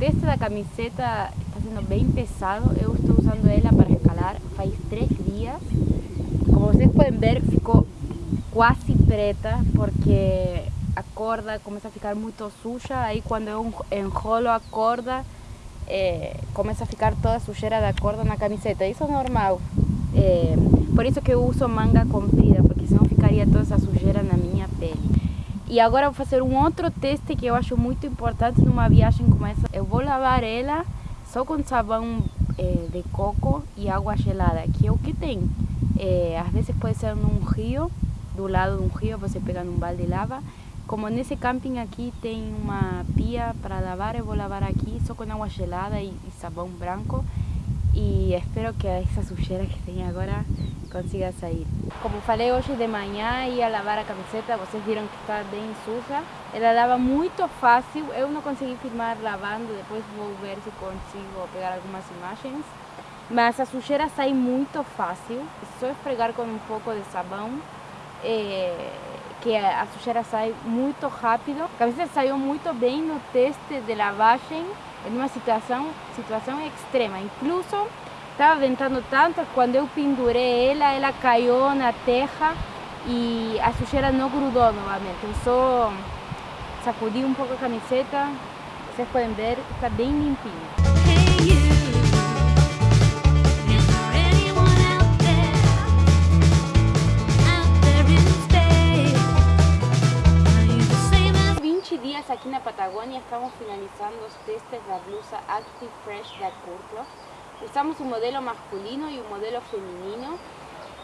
teste da camiseta está sendo bem pesado. Eu estou usando ela para escalar faz três dias. Como vocês podem ver, ficou quase preta porque a corda começa a ficar muito suja. Aí quando eu enrolo a corda, é, começa a ficar toda a sujeira da corda na camiseta. Isso é normal. É, por isso que uso manga comprida, porque senão ficaria toda essa sujeira na minha pele. E agora vou fazer um outro teste que eu acho muito importante numa viagem como essa. Eu vou lavar ela só com sabão é, de coco e água gelada, que é o que tem. É, às vezes pode ser num rio, do lado de um rio, você pega num balde e lava. Como nesse camping aqui tem uma pia para lavar, eu vou lavar aqui só com água gelada e, e sabão branco. E espero que essa sujeira que tem agora consiga sair. Como falei hoje de manhã, ia lavar a camiseta, vocês viram que está bem suja. Ela lava muito fácil, eu não consegui filmar lavando, depois vou ver se consigo pegar algumas imagens. Mas a sujeira sai muito fácil, é só esfregar com um pouco de sabão, é, que a sujeira sai muito rápido. A camiseta saiu muito bem no teste de lavagem, em uma situação, situação extrema. Incluso estava ventando tanto, quando eu pendurei ela, ela caiu na terra e a sujeira não grudou novamente. Eu só sacudi um pouco a camiseta, vocês podem ver, está bem limpinha. 20 dias aqui na Patagônia, estamos finalizando testes da blusa Active Fresh da Curlo. Usamos o modelo masculino e o modelo feminino.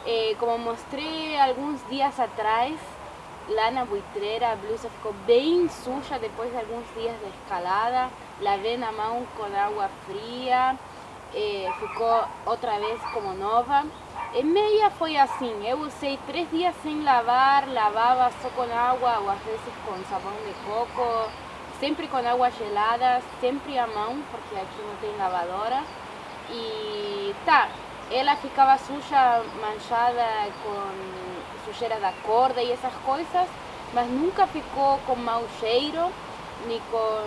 Eh, como mostrei alguns dias atrás, lá na buitreira a blusa ficou bem suja depois de alguns dias de escalada. Lavei na mão com água fria, eh, ficou vez como nova. Em meia foi assim, eu usei três dias sem lavar, lavava só com água ou às vezes com sabão de coco, sempre com água gelada, sempre à mão, porque aqui não tem lavadora. E tá, ela ficava suja, manchada com sujeira da corda e essas coisas, mas nunca ficou com mau cheiro, nem com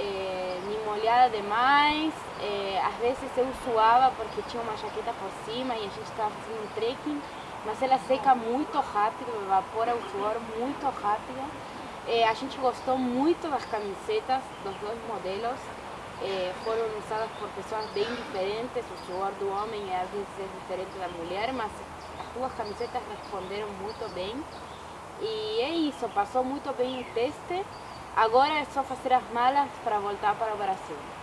eh, nem molhada demais. Eh, às vezes eu suava porque tinha uma jaqueta por cima e a gente estava fazendo um trekking, mas ela seca muito rápido, evapora o suor muito rápido. Eh, a gente gostou muito das camisetas dos dois modelos. Eh, foram usadas por pessoas bem diferentes, o suor do homem às vezes é diferente da mulher, mas as duas camisetas responderam muito bem. E é isso, passou muito bem o teste. Agora é só fazer as malas para voltar para o Brasil.